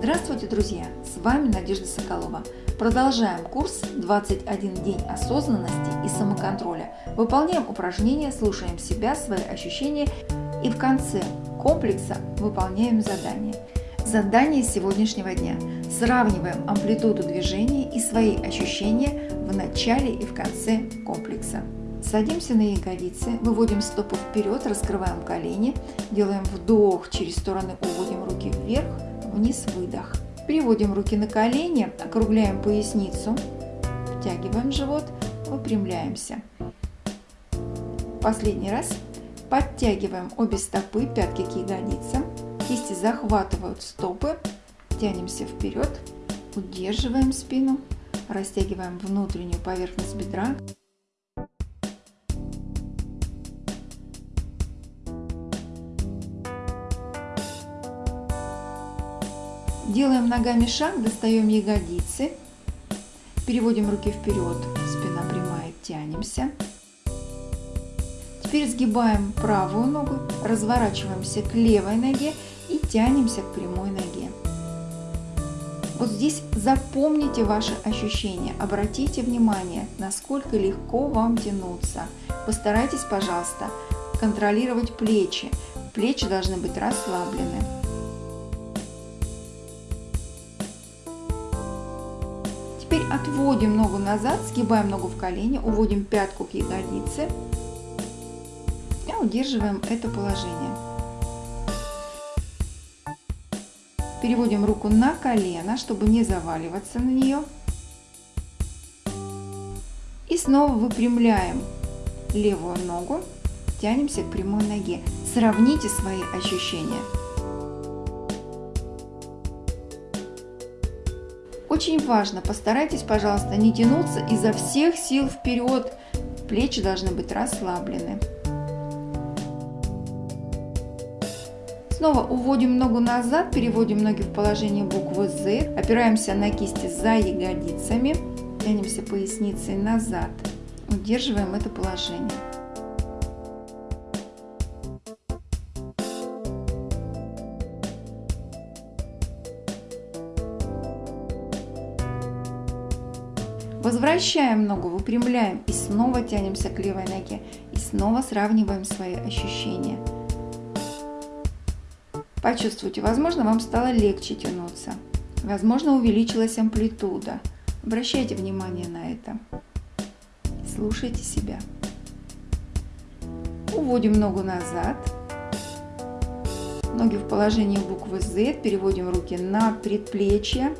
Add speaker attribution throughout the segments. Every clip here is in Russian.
Speaker 1: Здравствуйте, друзья! С вами Надежда Соколова. Продолжаем курс «21 день осознанности и самоконтроля». Выполняем упражнения, слушаем себя, свои ощущения и в конце комплекса выполняем задание. Задание сегодняшнего дня. Сравниваем амплитуду движения и свои ощущения в начале и в конце комплекса. Садимся на ягодицы, выводим стопы вперед, раскрываем колени, делаем вдох, через стороны уводим руки вверх, вниз, выдох. Переводим руки на колени, округляем поясницу, втягиваем живот, выпрямляемся. Последний раз. Подтягиваем обе стопы, пятки к ягодицам, кисти захватывают стопы, тянемся вперед, удерживаем спину, растягиваем внутреннюю поверхность бедра, Делаем ногами шаг, достаем ягодицы, переводим руки вперед, спина прямая, тянемся. Теперь сгибаем правую ногу, разворачиваемся к левой ноге и тянемся к прямой ноге. Вот здесь запомните ваши ощущения, обратите внимание, насколько легко вам тянуться. Постарайтесь, пожалуйста, контролировать плечи. Плечи должны быть расслаблены. Теперь отводим ногу назад, сгибаем ногу в колени, уводим пятку к ягодице и удерживаем это положение. Переводим руку на колено, чтобы не заваливаться на нее. И снова выпрямляем левую ногу, тянемся к прямой ноге. Сравните свои ощущения. Очень важно, постарайтесь, пожалуйста, не тянуться изо всех сил вперед. Плечи должны быть расслаблены. Снова уводим ногу назад, переводим ноги в положение буквы Z, опираемся на кисти за ягодицами, тянемся поясницей назад, удерживаем это положение. Возвращаем ногу, выпрямляем и снова тянемся к левой ноге. И снова сравниваем свои ощущения. Почувствуйте, возможно, вам стало легче тянуться. Возможно, увеличилась амплитуда. Обращайте внимание на это. Слушайте себя. Уводим ногу назад. Ноги в положении буквы Z. Переводим руки на предплечье.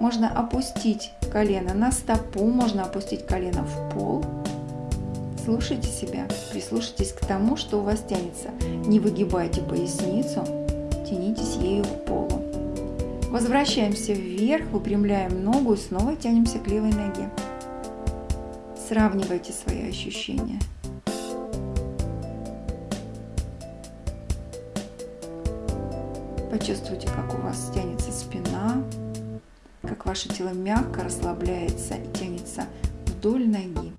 Speaker 1: Можно опустить колено на стопу, можно опустить колено в пол. Слушайте себя, прислушайтесь к тому, что у вас тянется. Не выгибайте поясницу, тянитесь ею к полу. Возвращаемся вверх, выпрямляем ногу и снова тянемся к левой ноге. Сравнивайте свои ощущения. Почувствуйте, как у вас тянется спина, как ваше тело мягко расслабляется и тянется вдоль ноги.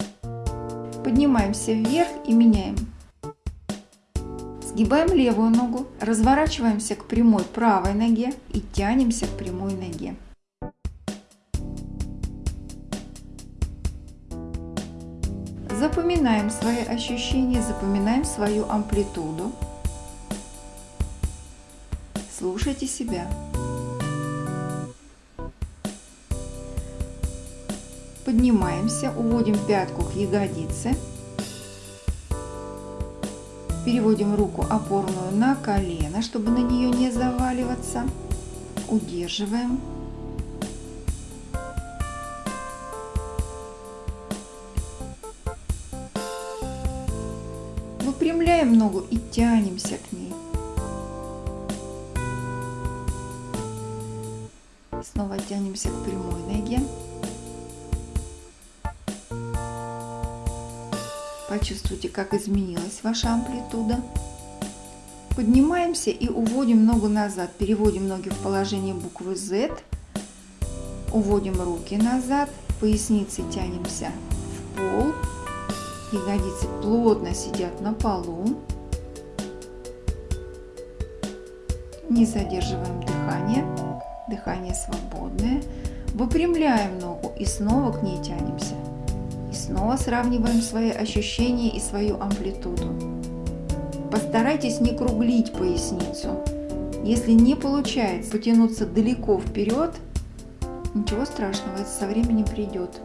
Speaker 1: Поднимаемся вверх и меняем. Сгибаем левую ногу, разворачиваемся к прямой правой ноге и тянемся к прямой ноге. Запоминаем свои ощущения, запоминаем свою амплитуду. Слушайте себя. Поднимаемся, уводим пятку к ягодице. Переводим руку опорную на колено, чтобы на нее не заваливаться. Удерживаем. Выпрямляем ногу и тянемся к ней. Снова тянемся к прямой ноге. Почувствуйте, как изменилась ваша амплитуда. Поднимаемся и уводим ногу назад. Переводим ноги в положение буквы Z. Уводим руки назад. Поясницей тянемся в пол. Ягодицы плотно сидят на полу. Не задерживаем дыхание. Дыхание свободное. Выпрямляем ногу и снова к ней тянемся. И снова сравниваем свои ощущения и свою амплитуду. Постарайтесь не круглить поясницу. Если не получается потянуться далеко вперед, ничего страшного, это со временем придет.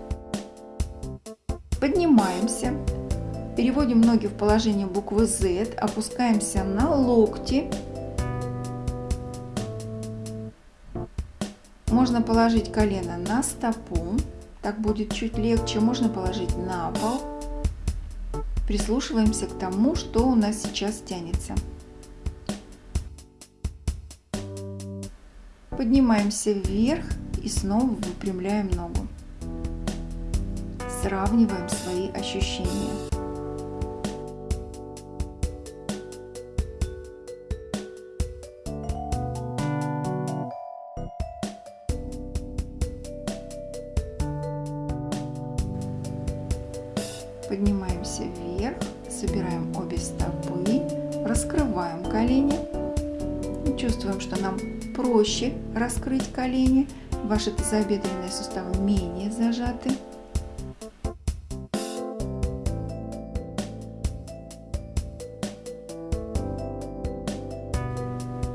Speaker 1: Поднимаемся, переводим ноги в положение буквы Z, опускаемся на локти. Можно положить колено на стопу, так будет чуть легче. Можно положить на пол. Прислушиваемся к тому, что у нас сейчас тянется. Поднимаемся вверх и снова выпрямляем ногу. Сравниваем свои ощущения. Поднимаемся вверх, собираем обе стопы, раскрываем колени. Чувствуем, что нам проще раскрыть колени. Ваши тазобедренные суставы менее зажаты.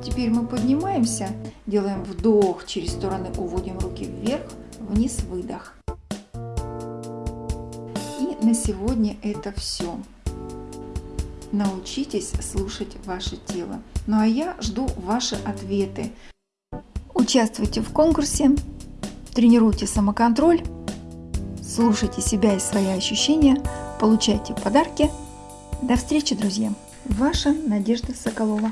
Speaker 1: Теперь мы поднимаемся, делаем вдох через стороны, уводим руки вверх, вниз, выдох. На сегодня это все. Научитесь слушать ваше тело. Ну а я жду ваши ответы. Участвуйте в конкурсе, тренируйте самоконтроль, слушайте себя и свои ощущения, получайте подарки. До встречи, друзья! Ваша Надежда Соколова.